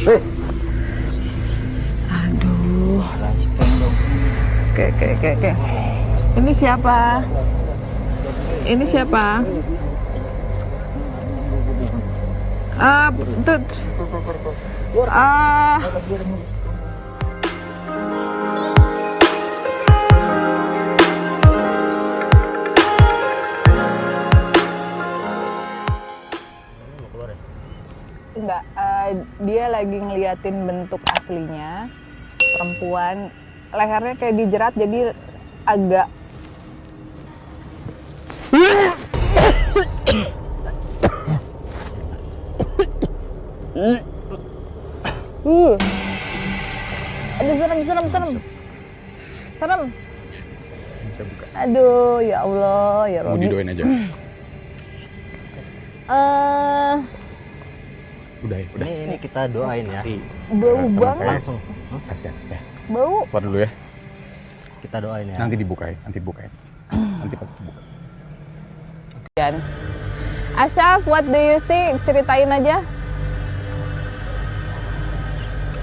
Aduh. si pendong. Oke, oke, oke, oke. Ini siapa? Ini siapa? Ah, tut. Ah. Enggak, dia lagi ngeliatin bentuk aslinya perempuan lehernya kayak dijerat jadi agak uh. Aduh serem serem serem. Serem. Bisa buka. Aduh ya Allah ya Mau Robi. didoain aja. Eh, Udah ya, udah. Ini ini kita doain ya. bau Teman banget. saya. Langsung. Hah? Kasihan. Ya. Bau. Keluar dulu ya. Kita doain ya. Nanti dibukain, nanti bukain. Nanti buka. Dan Asyaf, what do you see? Ceritain aja.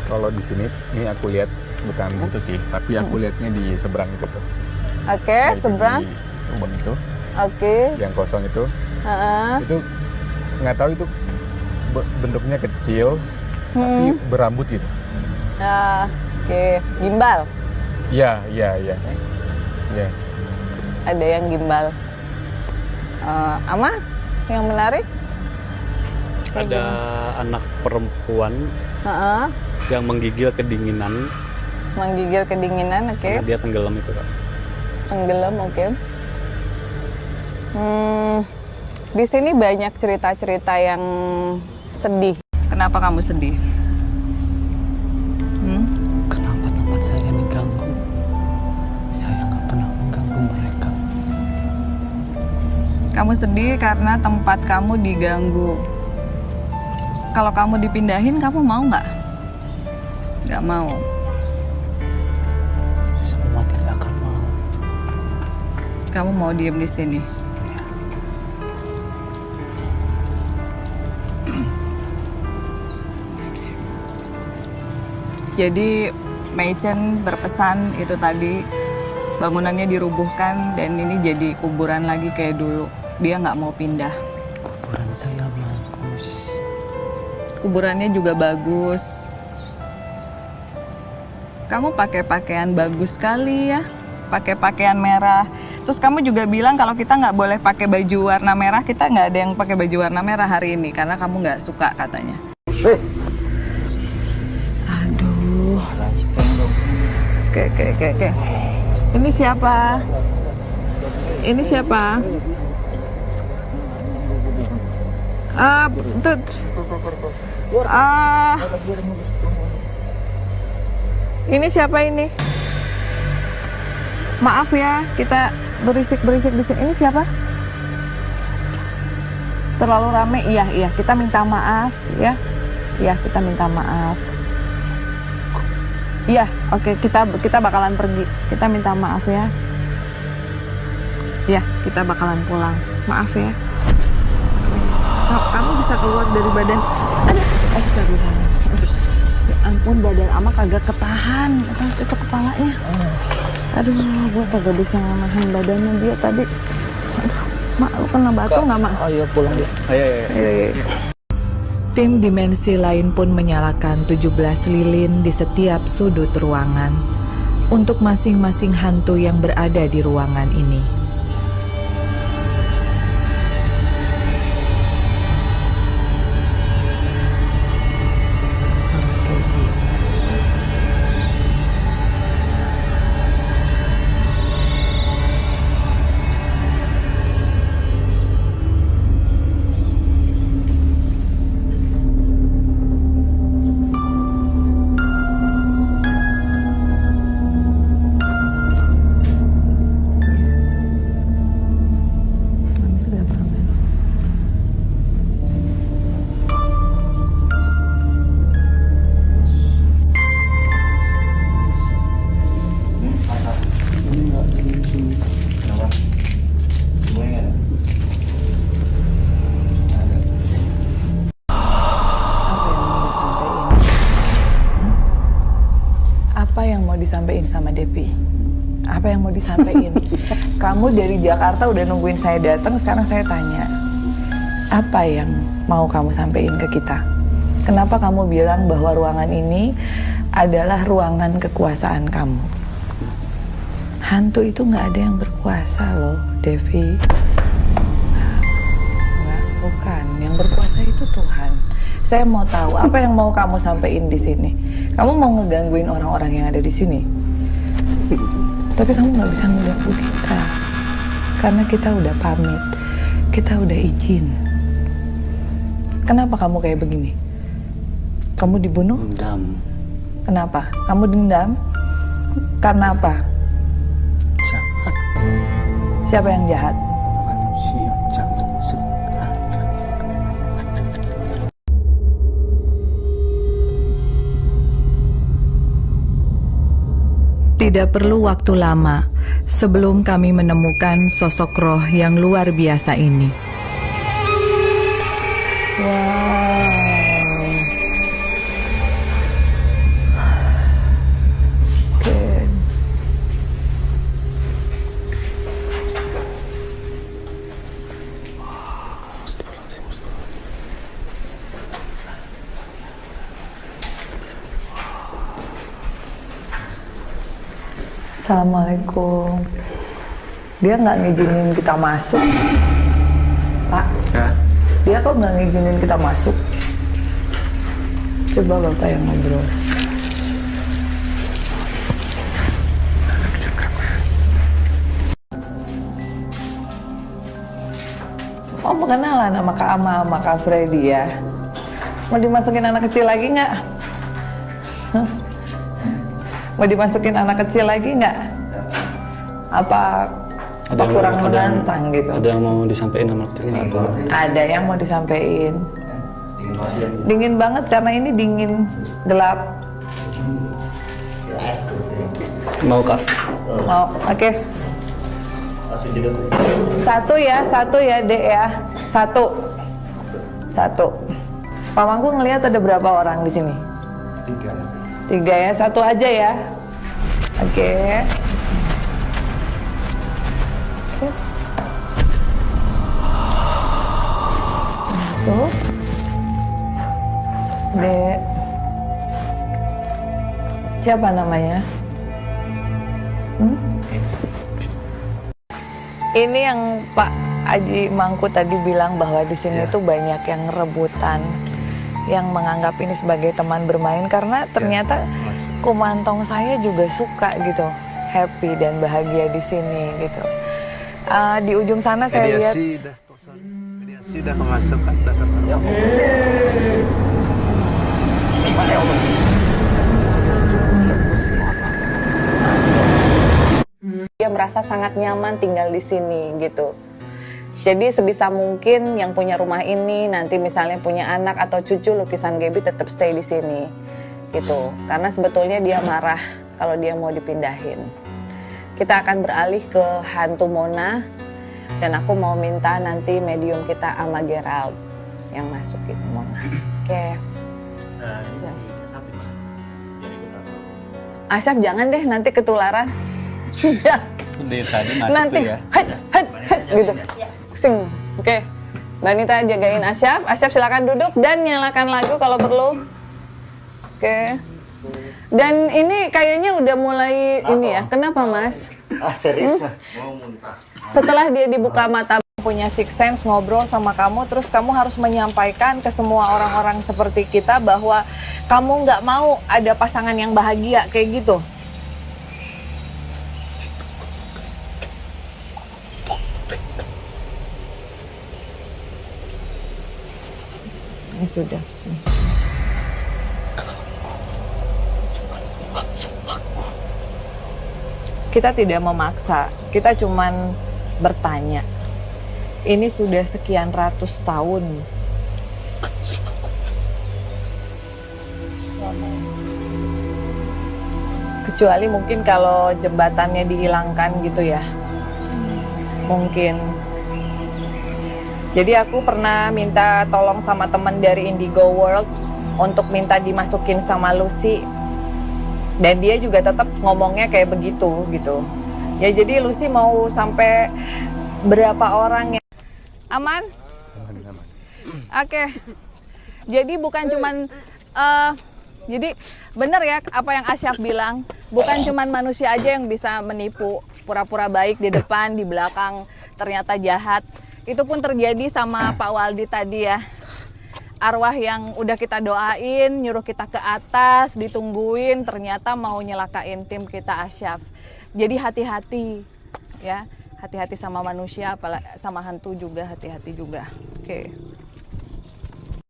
Kalau di sini, ini aku lihat bukan itu sih, tapi aku lihatnya di seberang itu tuh. Oke, Dari seberang. di Lubang itu, Oke. yang kosong itu, Heeh. itu nggak tahu itu bentuknya kecil, tapi Hmm. berambut gitu. Ah, Oke, gimbal. Iya, iya, iya. Iya. Ada yang gimbal. Eh, Ama, yang menarik? ada anak perempuan Heeh. yang menggigil kedinginan Menggigil kedinginan, oke. karena dia tenggelam itu kak. Tenggelam, oke. Hmm, di sini banyak cerita-cerita yang sedih. Kenapa kamu sedih? Hmm? Kenapa tempat saya diganggu? Saya nggak pernah mengganggu mereka. Kamu sedih karena tempat kamu diganggu. Kalau kamu dipindahin, kamu mau nggak? Nggak mau. Semua tidak akan mau. Kamu mau diem di sini. Jadi Meichen berpesan itu tadi bangunannya dirubuhkan dan ini jadi kuburan lagi kayak dulu. Dia nggak mau pindah. Kuburan saya bagus. Kuburannya juga bagus. Kamu pakai pakaian bagus sekali ya. Pakai pakaian merah. Terus kamu juga bilang kalau kita nggak boleh pakai baju warna merah, kita nggak ada yang pakai baju warna merah hari ini karena kamu nggak suka katanya. Aduh. Oke, oke, oke, oke. Ini siapa? Ini siapa? Ah, tut. Ah. Ini siapa ini? Maaf ya, kita berisik-berisik di sini. Ini siapa? Terlalu rame? Iya, iya. Kita minta maaf, ya. Iya, kita minta maaf. Iya, oke kita kita bakalan pergi. Kita minta maaf ya. Iya, kita bakalan pulang. Maaf ya. Ka- Kamu bisa keluar dari badan. Aduh, astagfirullah. Ya ampun, badan ama kagak ketahan. Atas itu kepalanya. Aduh, gue kagak bisa nahan badannya dia tadi. Aduh, mak, lu kena batu nggak mak? Ayo pulang ya. Ayo, ayo, ayo. Iya, iya. Tim dimensi lain pun menyalakan 17 lilin di setiap sudut ruangan untuk masing-masing hantu yang berada di ruangan ini. Kamu dari Jakarta udah nungguin saya datang, sekarang saya tanya. Apa yang mau kamu sampaikan ke kita? Kenapa kamu bilang bahwa ruangan ini adalah ruangan kekuasaan kamu? Hantu itu nggak ada yang berkuasa loh, Devi. Nggak, bukan. Yang berkuasa itu Tuhan. Saya mau tahu apa yang mau kamu sampaikan di sini. Kamu mau ngegangguin orang-orang yang ada di sini. Tapi kamu nggak bisa ngeganggu kita. Karena kita udah pamit. Kita udah izin. Kenapa kamu kayak begini? Kamu dibunuh? Dendam. Kenapa? Kamu dendam? Karena apa? Jahat Siapa yang jahat? Tidak perlu waktu lama sebelum kami menemukan sosok roh yang luar biasa ini. Assalamualaikum. Dia nggak ngizinin kita masuk, Pak. Ya. Dia kok nggak ngizinin kita masuk? Coba bapak yang ngobrol. Oh pengenalan sama Kak Ama sama Kak Freddy ya. Mau dimasukin anak kecil lagi nggak? Hah? Mau dimasukin anak kecil lagi nggak? Apa apa yang- kurang ada yang- menantang gitu? Ada yang mau disampaikan sama nggak? Atau Ada yang mau disampaikan. Dingin banget karena ini dingin gelap. mau kak? Oh, oke. Satu ya, satu ya, Dek ya. Satu. Satu. Pak Mangku ngelihat ada berapa orang di sini? Tiga. Tiga ya, satu aja ya. Oke. Oke. Masuk. Dek. Siapa namanya? Hmm? Ini yang Pak Aji Mangku tadi bilang bahwa di sini tuh banyak yang rebutan, yang menganggap ini sebagai teman bermain karena ternyata kumantong saya juga suka gitu, happy dan bahagia di sini gitu. Ah, di ujung sana saya lihat Mediasi udah mediasi udah kemasukan udah ketemu. Ya dia merasa sangat nyaman tinggal di sini gitu. Jadi sebisa mungkin yang punya rumah ini nanti misalnya punya anak atau cucu lukisan Gaby tetap stay di sini gitu. Karena sebetulnya dia marah kalau dia mau dipindahin. Kita akan beralih ke hantu Mona dan aku mau minta nanti medium kita sama Gerald yang masukin Mona. Oke. Nah, ini si Asap jangan deh nanti ketularan. Ya. Di tadi masuk nanti tuh ya. het, het, het, gitu sing. Oke. Mbak Nita jagain Asyaf. Asyaf silakan duduk dan nyalakan lagu kalau perlu. Oke. Dan ini kayaknya udah mulai ini ya. Kenapa mas? Ah serius mah? Mau muntah. setelah dia dibuka mata punya six sense ngobrol sama kamu terus kamu harus menyampaikan ke semua orang-orang seperti kita bahwa kamu nggak mau ada pasangan yang bahagia kayak gitu ini sudah. Kita tidak memaksa. Kita cuman bertanya. Ini sudah sekian ratus tahun. Kecuali mungkin kalau jembatannya dihilangkan gitu ya. Mungkin jadi aku pernah minta tolong sama teman dari Indigo World untuk minta dimasukin sama Lucy. Dan dia juga tetap ngomongnya kayak begitu gitu. Ya jadi Lucy mau sampai berapa orang ya? Aman. Oke. Jadi bukan cuman eh, jadi bener ya apa yang Asyaf bilang. Bukan cuman manusia aja yang bisa menipu pura-pura baik di depan di belakang ternyata jahat itu pun terjadi sama Pak Waldi tadi ya. Arwah yang udah kita doain nyuruh kita ke atas ditungguin ternyata mau nyelakain tim kita Asyaf. Jadi hati-hati ya. Hati-hati sama manusia apalagi sama hantu juga hati-hati juga. Oke.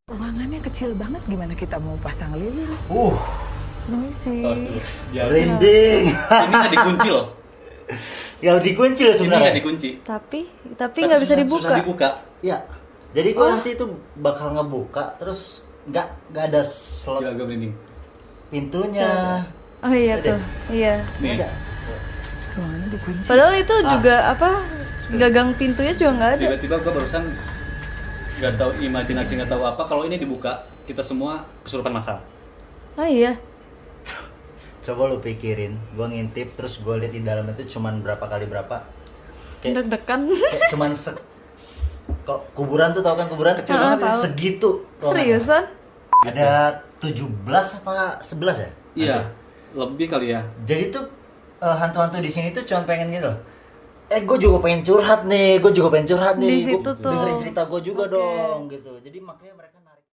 Ruangannya kecil banget gimana kita mau pasang lilin? Uh, noisy. Ya, merinding. ini nggak dikunci loh. Ya dikunci loh Ini sebenarnya. nggak dikunci. Tapi tapi nggak bisa dibuka. Susah dibuka. Ya. Jadi gua nanti itu bakal ngebuka terus nggak nggak ada slot Gila, gue merinding. pintunya. Oh iya tuh. Iya. Nih, dikunci Padahal itu juga apa? Gagang pintunya juga nggak ada. tiba-tiba gue barusan nggak tahu imajinasi nggak tahu apa kalau ini dibuka kita semua kesurupan masal. Oh iya. Coba lu pikirin, gua ngintip terus gua lihat di dalam itu cuman berapa kali berapa. Kayak, Deg-degan. kayak cuman se, kok kuburan tuh tau kan kuburan kecil Ah, banget tahu. segitu. Seriusan? Ada 17 apa 11 ya? Iya, lebih kali ya. Jadi tuh eh, hantu-hantu di sini tuh cuma pengen gitu loh. Eh, gue juga pengen curhat nih, gue juga pengen curhat nih. Di Gua situ tuh. Dengerin cerita gue juga Oke. dong, gitu. Jadi makanya mereka